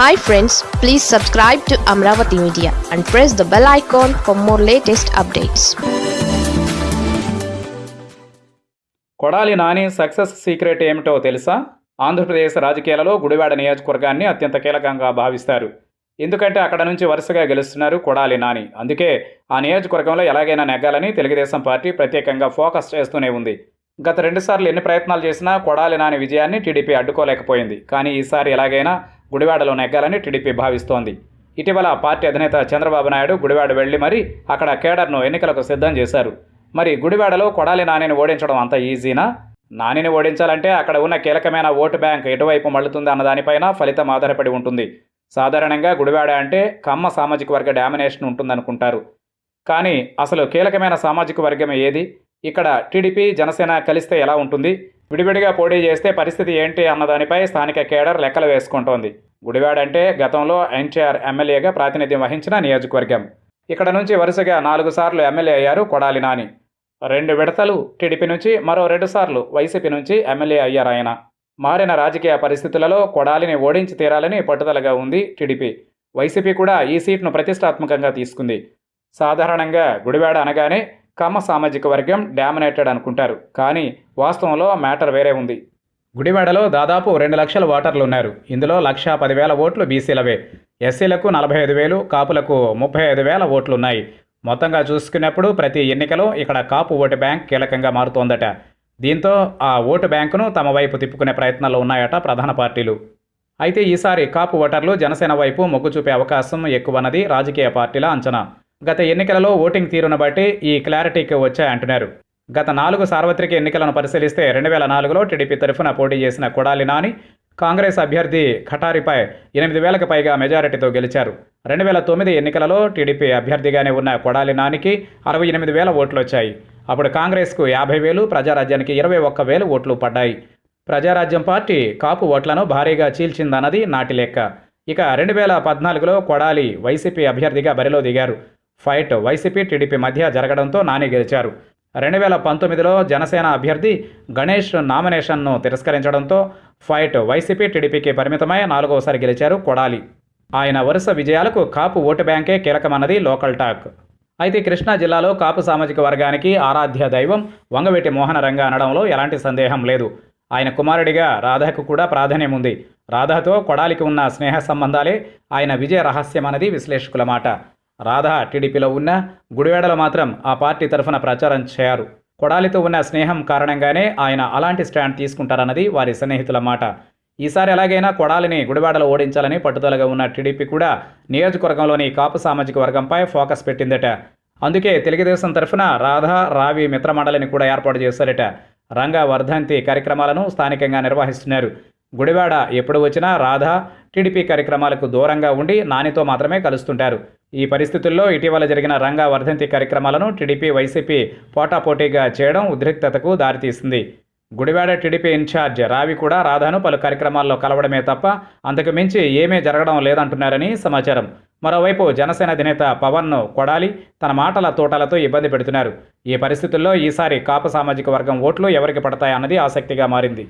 Hi friends please subscribe to Amaravati media and press the bell icon for more latest updates Kodali Nani success secret ఏమిటో తెలుసా? ఆంధ్రప్రదేశ్ రాజకీయాలలో గుడివాడ నియోజకవర్గాన్ని అత్యంత కీలకంగా భావిస్తారు. ఎందుకంటే అక్కడ నుంచి వరుసగా గెలుస్తున్నారు కొడాలి నాని. అందుకే ఆ నియోజకవర్గంలో ఎలాగైనా నెగ్గాలని తెలుగుదేశం పార్టీ ప్రత్యేకంగా ఫోకస్ చేస్తూనే ఉంది. గత రెండుసార్లు ఎన్ని ప్రయత్నాలు చేసినా కొడాలి నాని విజయాన్ని టీడీపీ అడ్డుకోలేకపోయింది. కానీ ఈసారి ఎలాగైనా గుడివాడలో నెగ్గాలని టీడీపీ భావిస్తోంది. ఇటీవల పార్టీ అధినేత చంద్రబాబు నాయుడు గుడివాడ వెళ్ళి మరీ అక్కడ కేడర్ను ఎన్నికలకు సిద్ధం చేశారు. మరి గుడివాడలో కొడాలి నానిని ఓడించడం అంత ఈజీనా? నానిని ఓడించాలంటే అక్కడ ఉన్న కీలకమైన ఓటు బ్యాంక్ ఎటువైపు మళ్ళుతుంది అన్న దానిపైన ఫలితం ఆధారపడి ఉంటుంది. సాధారణంగా గుడివాడ అంటే కమ్మ సామాజిక వర్గ డామినేషన్ ఉంటుందనుకుంటారు. కానీ అసలు కీలకమైన సామాజిక వర్గం ఏది? ఇక్కడ టీడీపీ జనసేన కలిస్తే ఎలా ఉంటుంది? విడివిడిగా పోటీ చేస్తే పరిస్థితి ఏంటి అన్నదానిపై స్థానిక కేడర్ లెక్కలు వేసుకుంటోంది. గుడివాడ అంటే గతంలో ఎన్టీఆర్ ఎమ్మెల్యేగా ప్రాతినిధ్యం వహించిన నియోజకవర్గం. ఇక్కడ నుంచి వరుసగా నాలుగు సార్లు ఎమ్మెల్యే అయ్యారు కొడాలి నాని. రెండు విడతలు టీడీపీ నుంచి మరో రెండు సార్లు వైసీపీ నుంచి ఎమ్మెల్యే అయ్యారు ఆయన. మారిన రాజకీయ పరిస్థితులలో కొడాలిని ఓడించి తీరాలని పట్టుదలగా ఉంది టీడీపీ. వైసీపీ కూడా ఈ సీట్ను ప్రతిష్టాత్మకంగా తీసుకుంది. సాధారణంగా గుడివాడ అనగానే కమ్మ సామాజిక వర్గం డామినేటెడ్ అనుకుంటారు. కానీ వాస్తవంలో మ్యాటర్ వేరే ఉంది. గుడివాడలో దాదాపు రెండు లక్షల ఓటర్లు ఉన్నారు ఇందులో లక్ష పదివేల ఓట్లు బీసీలవే. ఎస్సీలకు నలభై ఐదు వేలు కాపులకు ముప్పై ఐదు వేల ఓట్లు ఉన్నాయి మొత్తంగా చూసుకున్నప్పుడు ప్రతి ఎన్నికలో ఇక్కడ కాపు ఓటు బ్యాంక్ కీలకంగా మారుతోందట. దీంతో ఆ ఓటు బ్యాంకును తమ వైపు తిప్పుకునే ప్రయత్నాలు ఉన్నాయట ప్రధాన పార్టీలు. అయితే ఈసారి కాపు ఓటర్లు జనసేన వైపు మొగ్గు చూపే అవకాశం ఎక్కువన్నది రాజకీయ పార్టీల అంచనా. గత ఎన్నికలలో ఓటింగ్ తీరును బట్టి ఈ క్లారిటీకి వచ్చాయంటున్నారు. గత నాలుగు సార్వత్రిక ఎన్నికలను పరిశీలిస్తే రెండు వేల నాలుగులో టీడీపీ తరఫున పోటీ చేసిన కొడాలి నాని కాంగ్రెస్ అభ్యర్థి ఖటారిపై ఎనిమిది వేలకు పైగా మెజారిటీతో గెలిచారు. రెండు వేల తొమ్మిది ఎన్నికలలో టీడీపీ అభ్యర్థిగానే ఉన్న కొడాలి నానికి అరవై ఎనిమిది వేల ఓట్లు వచ్చాయి అప్పుడు కాంగ్రెస్కు యాభై వేలు ప్రజారాజ్యానికి ఇరవై ఒక్క వేలు ఓట్లు పడ్డాయి. ప్రజారాజ్యం పార్టీ కాపు ఓట్లను భారీగా చీల్చిందన్నది నాటి లెక్క. ఇక రెండు వేల పద్నాలుగులో కొడాలి వైసీపీ అభ్యర్థిగా బరిలో దిగారు. ఫైట్ వైసీపీ టీడీపీ మధ్య జరగడంతో నాని గెలిచారు. రెండు వేల పంతొమ్మిదిలో జనసేన అభ్యర్థి గణేష్ నామినేషన్ను తిరస్కరించడంతో ఫైట్ వైసీపీ టీడీపీకి పరిమితమై నాలుగోసారి గెలిచారు కొడాలి. ఆయన వరుస విజయాలకు కాపు ఓటు బ్యాంకే కీలకమన్నది లోకల్ టాక్. అయితే కృష్ణా జిల్లాలో కాపు సామాజిక వర్గానికి ఆరాధ్య దైవం వంగవేటి మోహనరంగా అనడంలో ఎలాంటి సందేహం లేదు. ఆయన కుమారుడిగా రాధకు కూడా ప్రాధాన్యం ఉంది. రాధతో కొడాలికి ఉన్న స్నేహ సంబంధాలే ఆయన విజయ రహస్యం అన్నది విశ్లేషకుల మాట. రాధా టీడీపీలో ఉన్న గుడివేడలో మాత్రం ఆ పార్టీ తరఫున ప్రచారం చేయరు. కొడాలితో ఉన్న స్నేహం కారణంగానే ఆయన అలాంటి స్టాండ్ తీసుకుంటారన్నది వారి సన్నిహితుల మాట. ఈసారి ఎలాగైనా కొడాలిని గుడివాడలో ఓడించాలని పట్టుదలగా ఉన్న టీడీపీ కూడా నియోజకవర్గంలోని కాపు సామాజిక వర్గంపై ఫోకస్ పెట్టిందట. అందుకే తెలుగుదేశం తరఫున రాధా రావి మిత్రమండలిని కూడా ఏర్పాటు చేశారట. రంగ వర్ధంతి కార్యక్రమాలను స్థానికంగా నిర్వహిస్తున్నారు. గుడివాడ ఎప్పుడు వచ్చినా రాధా టీడీపీ కార్యక్రమాలకు దూరంగా ఉండి నానితో మాత్రమే కలుస్తుంటారు. ఈ పరిస్థితుల్లో ఇటీవల జరిగిన రంగా వర్ధంతి కార్యక్రమాలను టీడీపీ వైసీపీ పోటాపోటీగా చేయడం ఉద్రిక్తతకు దారితీసింది. గుడివాడ టీడీపీ ఇన్ఛార్జ్ రావి కూడా రాధాను పలు కార్యక్రమాల్లో కలవడమే తప్ప అంతకు మించి ఏమీ జరగడం లేదంటున్నారని సమాచారం. మరోవైపు జనసేన అధినేత పవన్ను కొడాలి తన మాటల తోటలతో ఇబ్బంది పెడుతున్నారు. ఈ పరిస్థితుల్లో ఈసారి కాపు సామాజిక వర్గం ఓట్లు ఎవరికి పడతాయన్నది ఆసక్తిగా మారింది.